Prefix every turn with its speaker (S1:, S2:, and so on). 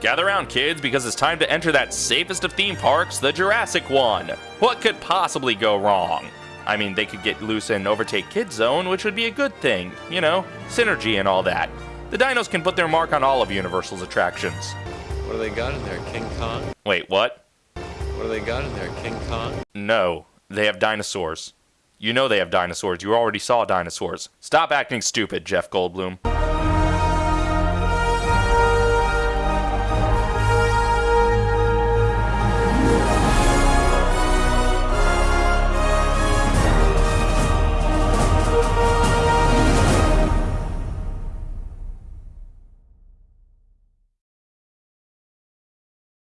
S1: Gather around, kids, because it's time to enter that safest of theme parks, the Jurassic one. What could possibly go wrong? I mean, they could get loose and overtake Kid Zone, which would be a good thing. You know, synergy and all that. The dinos can put their mark on all of Universal's attractions.
S2: What do they got in there, King Kong?
S1: Wait, what?
S2: What do they got in there, King Kong?
S1: No, they have dinosaurs. You know they have dinosaurs. You already saw dinosaurs. Stop acting stupid, Jeff Goldblum.